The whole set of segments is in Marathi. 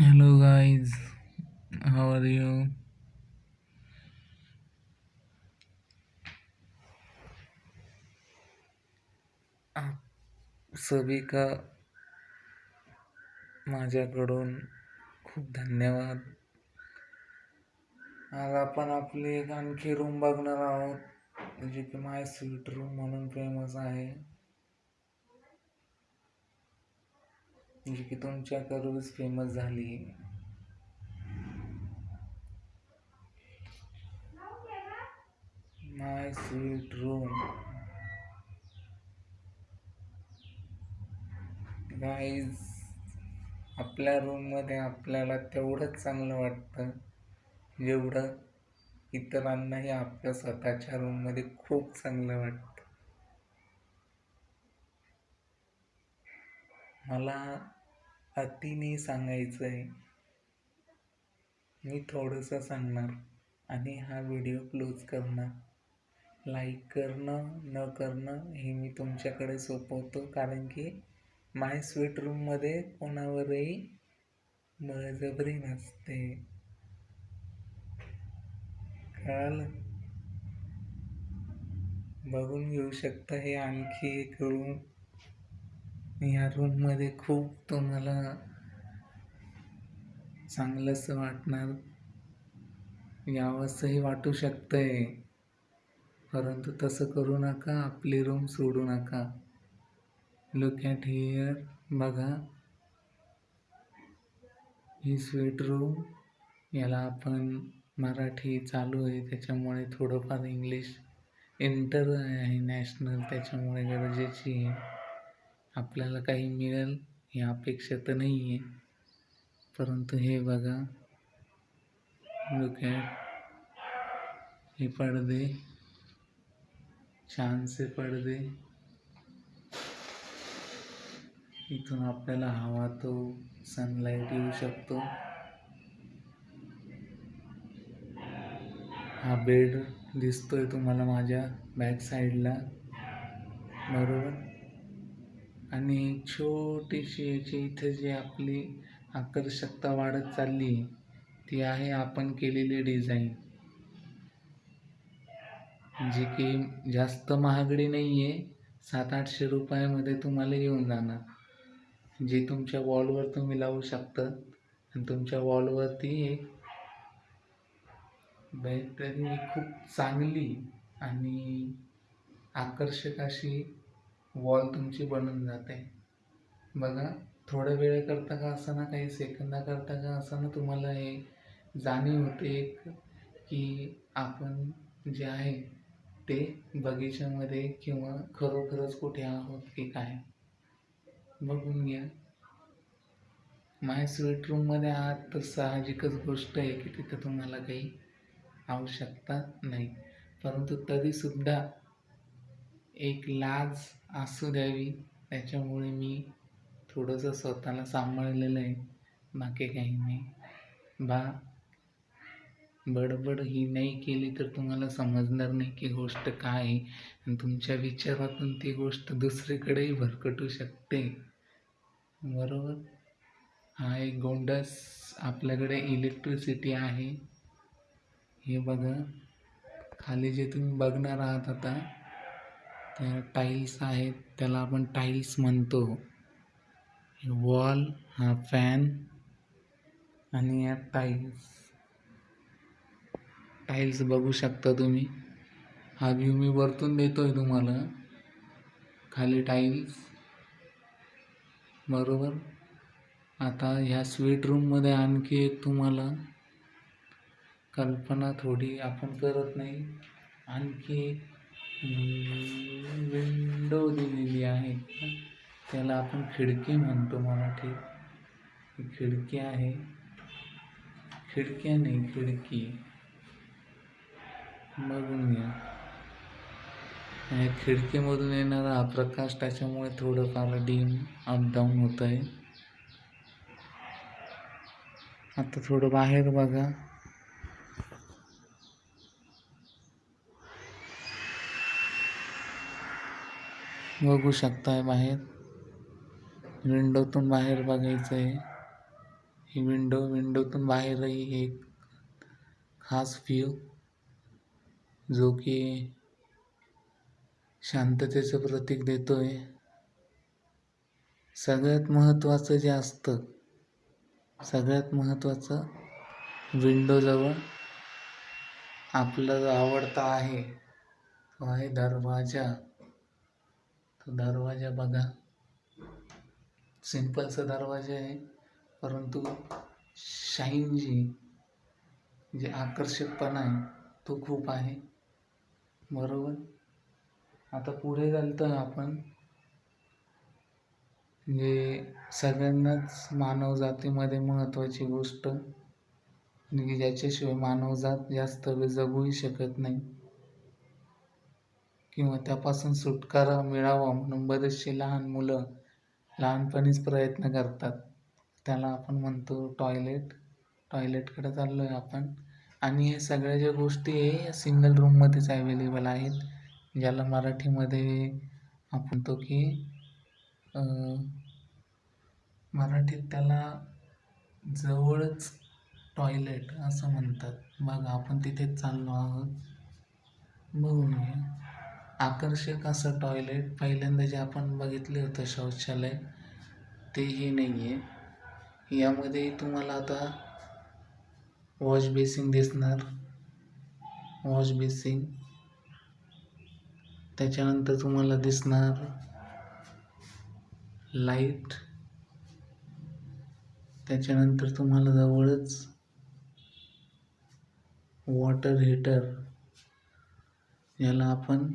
Hello guys, how are you? आप सभी का माझ्याकडून खूप धन्यवाद. आज आपण आपली एक आणखी रूम बघणार आहोत जी की माय स्वीट रूम म्हणून फेमस आहे. जी की तुमच्या करूच फेमस झाली. माय स्वीट रूम गाईज आपल्या रूममध्ये आपल्याला तेवढंच चांगलं वाटतं. जेवढं इतरांनाही आपल्या स्वतःच्या रूममध्ये खूप चांगलं वाटतं. मला अतिने सांगायचं आहे मी थोडंसं सांगणार आणि हा व्हिडिओ क्लोज करणार. लाईक करणं न करणं हे मी तुमच्याकडे सोपवतो. कारण की माय स्वीट रूममध्ये कोणावरही बळजबरी नसते. कळालं? बघून घेऊ शकता हे आणखी एक रूम. या रूममध्ये खूप तुम्हाला चांगलंसं वाटणार. यावंसंही वाटू शकतंय. परंतु तसं करू नका आपली रूम सोडू नका. लुक ॲट हिअर बघा. ही स्वीट रूम याला आपण मराठी चालू आहे त्याच्यामुळे थोडंफार इंग्लिश इंटर आहे नॅशनल त्याच्यामुळे गरजेची आहे. आपल्याला काही मिळेल ही अपेक्षा तर नाही आहे परंतु हे बघा. लुक ॲट हे पडदे. छानसे पडदे. इथून आपल्याला हवा तो सनलाईट येऊ शकतो. हा बेड दिसतोय तुम्हाला माझ्या बॅक साईडला बरोबर? आणि छोटीशी याची इथं जी आपली आकर्षकता वाढत चालली ती आहे आपण केलेली डिझाईन जे की जास्त महागडी नाही आहे सात आठशे रुपयामध्ये तुम्हाला येऊन जाणार. जे तुमच्या वॉलवर तुम्ही लावू शकता आणि तुमच्या वॉलवरती एक तरी खूप चांगली आणि आकर्षक अशी वॉल तुमची बनून जाते. बघा थोड्या वेळेकरता का असताना काही सेकंदाकरता का असताना तुम्हाला हे जाणीव होते एक की आपण जे आहे ते बगीच्यामध्ये किंवा खरोखरच कुठे आहोत की काय? बघून घ्या. माय स्वीट रूममध्ये आहात तर साहजिकच गोष्ट आहे की तिथं तुम्हाला काही आवश्यकता नाही. परंतु तरीसुद्धा एक लाज असू द्यावी. त्याच्यामुळे मी थोडंसं स्वतःला सांभाळलेलं आहे. बाकी काही नाही. बा बडबड ही नाही केली तर तुम्हाला समजणार नाही की गोष्ट काय आहे. आणि तुमच्या विचारातून ती गोष्ट दुसरीकडेही भरकटू शकते. बरोबर? हा एक गोंडस आपल्याकडे इलेक्ट्रिसिटी आहे. हे बघा. खाली जे तुम्ही बघणार आहात आता त्या टाईल्स आहेत त्याला आपण टाईल्स म्हणतो. वॉल हा फॅन आणि या टाईल्स टाईल्स बघू शकता तुम्ही. हा व्ह्यू मी वरतून देतो आहे तुम्हाला. खाली टाईल्स बरोबर? आता ह्या स्वीट रूममध्ये आणखी एक तुम्हाला कल्पना थोडी आपण करत नाही. आणखी एक विंडो दिलेली आहे. त्याला आपण खिडकी म्हणतो मराठीत. खिडकी आहे. खिडक्या नाही खिडकी. बघून घ्या. खिडकीमधून येणारा हा प्रकाश त्याच्यामुळे थोडंफार डीम अप डाऊन होत आहे आता थोडं बाहेर बघा. बघू शकताय बाहेर. विंडोतून बाहेर बघायचं आहे ही विंडो विंडोतून बाहेरही एक खास व्ह्यू जो की शांततेचं प्रतीक देतोय. सगळ्यात महत्त्वाचं जे असतं सगळ्यात महत्त्वाचं विंडोजवळ आपला जो आवडता आहे. तो आहे दरवाजा. दरवाजा बघा. सिंपलचा दरवाजा आहे. परंतु शाईन जी जे आकर्षकपणा आहे तो खूप आहे. बरोबर? आता पुढे चालतं आपण. जे सगळ्यांनाच मानवजातीमध्ये महत्त्वाची गोष्ट म्हणजे ज्याच्याशिवाय मानवजात जास्त वेळ जगूही शकत नाही. किंवा त्यापासून सुटकारा मिळावा म्हणून बरेचसे लहान मुलं लहानपणीच प्रयत्न करतात. त्याला आपण म्हणतो टॉयलेट. टॉयलेटकडे चाललो आहे आपण. आणि हे सगळ्या ज्या गोष्टी आहे सिंगल रूममध्येच अवेलेबल आहेत. ज्याला मराठीमध्ये आपण तो की मराठीत त्याला जवळच टॉयलेट असं म्हणतात. बघा आपण तिथेच चाललो आहोत. बघून घ्या. आकर्षक असं टॉयलेट पहिल्यांदा जे आपण बघितले होतं शौचालय तेही नाही आहे यामध्ये तुम्हाला आता वॉश बेसिंग दिसणार. वॉश बेसिंग त्याच्यानंतर तुम्हाला दिसणार लाइट त्याच्यानंतर तुम्हाला जवळच वॉटर हीटर याला आपण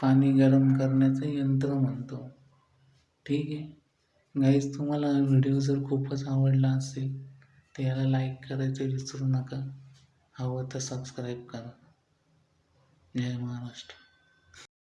पाणी गरम करण्याचं यंत्र म्हणतो. ठीक आहे? गाईज तुम्हाला हा व्हिडिओ जर खूपच आवडला असेल तर याला लाईक करायचं विसरू नका. हवं तर सबस्क्राईब करा. जय महाराष्ट्र.